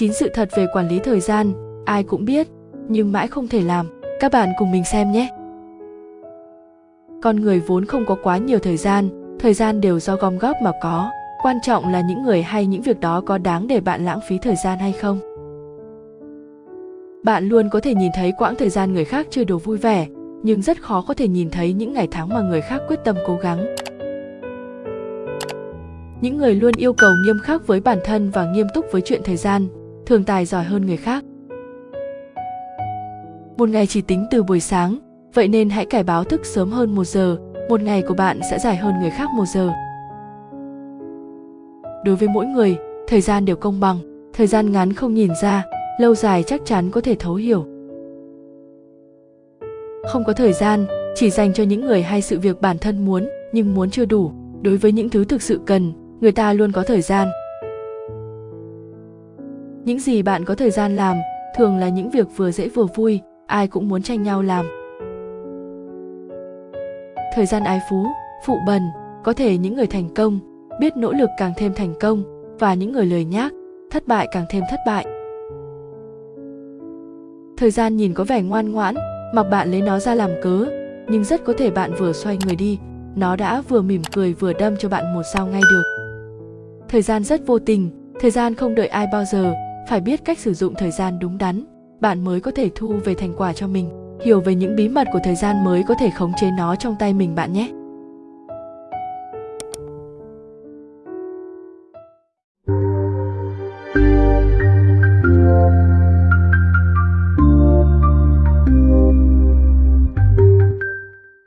chín sự thật về quản lý thời gian, ai cũng biết, nhưng mãi không thể làm. Các bạn cùng mình xem nhé. Con người vốn không có quá nhiều thời gian thời gian đều do gom góp mà có. Quan trọng là những người hay những việc đó có đáng để bạn lãng phí thời gian hay không. Bạn luôn có thể nhìn thấy quãng thời gian người khác chơi đồ vui vẻ, nhưng rất khó có thể nhìn thấy những ngày tháng mà người khác quyết tâm cố gắng. Những người luôn yêu cầu nghiêm khắc với bản thân và nghiêm túc với chuyện thời gian thường tài giỏi hơn người khác. Một ngày chỉ tính từ buổi sáng, vậy nên hãy cải báo thức sớm hơn một giờ, một ngày của bạn sẽ dài hơn người khác một giờ. Đối với mỗi người, thời gian đều công bằng, thời gian ngắn không nhìn ra, lâu dài chắc chắn có thể thấu hiểu. Không có thời gian, chỉ dành cho những người hay sự việc bản thân muốn, nhưng muốn chưa đủ. Đối với những thứ thực sự cần, người ta luôn có thời gian những gì bạn có thời gian làm thường là những việc vừa dễ vừa vui, ai cũng muốn tranh nhau làm. Thời gian ái phú, phụ bần, có thể những người thành công, biết nỗ lực càng thêm thành công, và những người lười nhác, thất bại càng thêm thất bại. Thời gian nhìn có vẻ ngoan ngoãn, mặc bạn lấy nó ra làm cớ, nhưng rất có thể bạn vừa xoay người đi, nó đã vừa mỉm cười vừa đâm cho bạn một sao ngay được. Thời gian rất vô tình, thời gian không đợi ai bao giờ phải biết cách sử dụng thời gian đúng đắn. Bạn mới có thể thu về thành quả cho mình, hiểu về những bí mật của thời gian mới có thể khống chế nó trong tay mình bạn nhé.